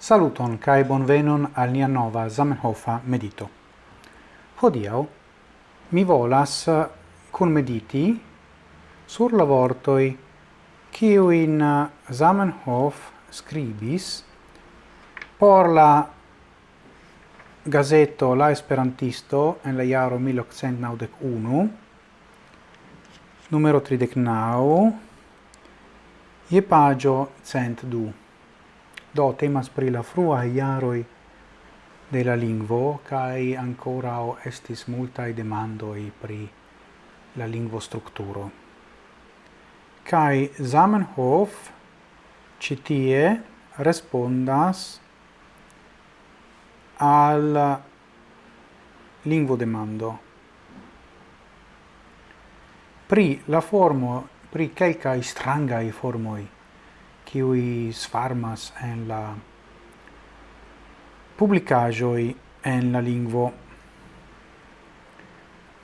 Saluton kai bonvenon al nia nova Zamenhofa medito. Hodiau mi volas eh, kun mediti sur la vortoi kiu in eh, Zamenhof scribis por la gazeto La Esperantisto en la jaro 1891 numero 39 je pagio 102 Do temas pri la frua iaroi de la lingvo kai ancora estis multai demandoi pri la lingvo strukturo. Kai Zamenhof citie respondas al lingvo demando. Pri la formo, pri quelcae strangai formoi qui sfarmas en la publicajoi en la lingvo.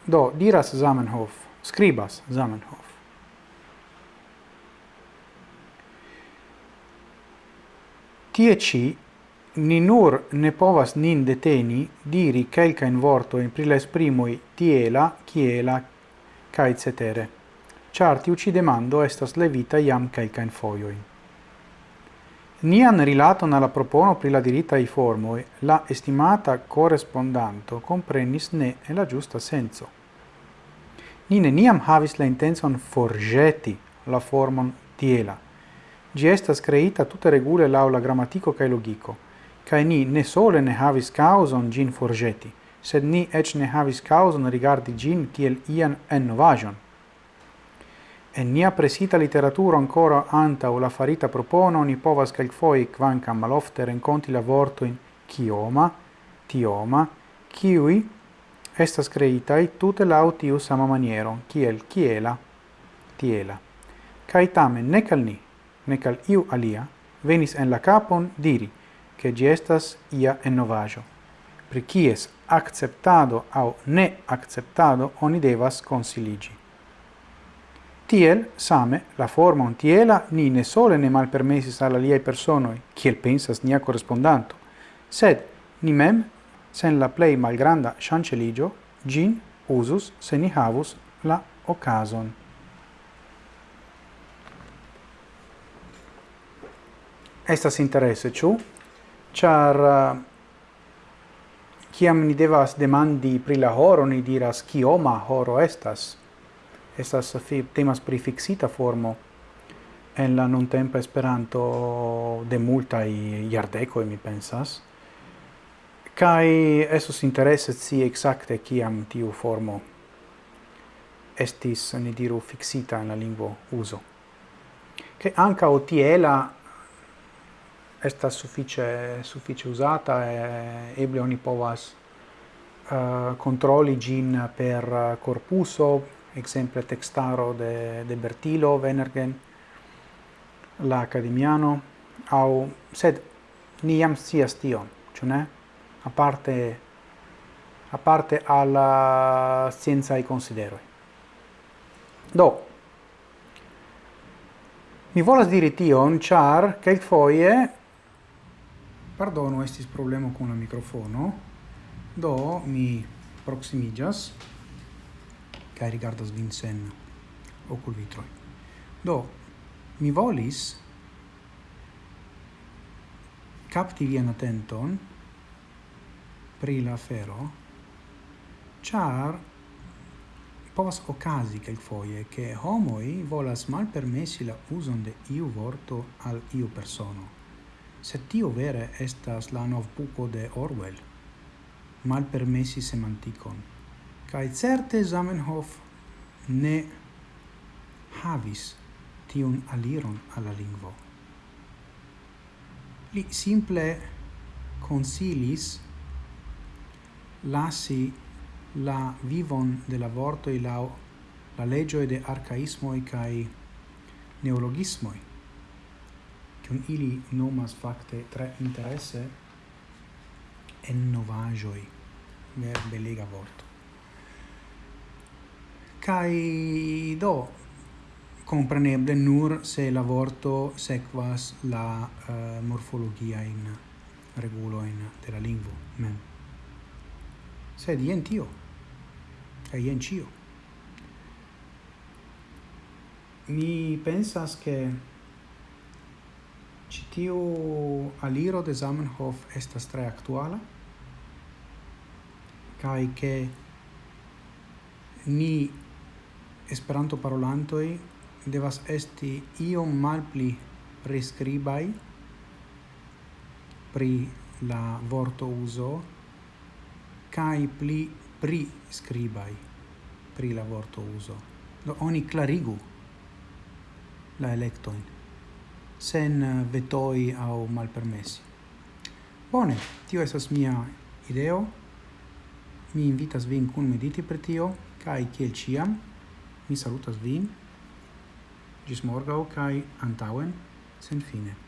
Do, diras Zamenhof, scribas Zamenhof. Tie ci ni nur ne povas nin deteni diri quelcaen vortoin pri la esprimoi tiela, kiela, cae cetere. Ciar uci demando estas levita iam quelcaen foioin. Nian rilaton alla propono pri la dirita i formoi, la estimata correspondanto comprenis ne e la giusta senso. Nine niam havis la intenson forgeti la formon tiela. Gi estas creita tutte regule lau la grammatico cae logico, cae ni ne sole ne havis causon gin forgeti, sed ni ec ne havis causon rigardi gin kiel ian ennovagion. En nia presita literaturo ancora anta o la farita propono ni povas foi kvanka malofte renkonti la vortojn kioma, tioma, kiui estas creitai tute laŭ tiu sama maniero, kiel kiela, tiela. Kaj tamen nek al ni, nek al iu alia, venis en la capon diri che gi estas ia ennovajo, pri kies acceptado au ne acceptado oni devas consiligi. Tiel, same, la formon tiela ni ne sole ne malpermesis al aliai personoi, kiel pensas nia correspondanto, sed ni mem, sen la plei malgranda chanceligio, gin usus se ni havus la ocason. Estas interesse, ciu? Char, uh, eh, ciam ni devas demandi pri la horo, ni diras, kioma horo estas? estas eh, temas pri fixita formo en la nuntempa Esperanto de multaj iardeco mi pensas. Kai esos interesse si exacte kiam tiu formo estis ni diru fixita en la lingvo uso che anca o tiela esta suffice suffice usata e eh, eble oni povas eh, uh, controlli gin per corpuso exemple textaro de, de Bertilo, Venergen, la Academiano, au, sed ni jam sias tion, ĉu ne? parte alla senza sciencaj consideroi. Do, mi volas diri tion, char kelkfoje Pardono, estis problemo con la microfono, Do mi proximigas kai rigardas vin sen okulvitroj. Do, mi volis capti vian attenton pri la fero char povas ocasi quelquefoie che homoi volas mal permessi la uson de iu vorto al iu persono. Se tio vere estas la nov buco de Orwell, mal permessi semanticon kai certe Zamenhof ne havis tiun aliron alla lingvo. Li simple consilis lasi la vivon de la vorto e la la legio de arcaismo e kai neologismo che un ili nomas facte tre interesse en novajoi ver belega vorto Kai do compreneble nur se la vorto sequas la uh, morfologia in regulo in de la lingvo mem. Sed jen tio, e jen cio Mi pensas che ci tiu aliro de Zamenhof estas tre actuala kai che ni Esperanto parolantoi devas esti iom malpli prescribai pri la vorto uso kai pli priskribaj pri la vorto uso. Do oni klarigu la electoin sen vetoi au malpermessi. Bone, tio esas mia ideo. Mi invitas vin kun mediti per tio, kai kiel ciam, Mi salutas vin, gis morgau, cae antauen, sen fine.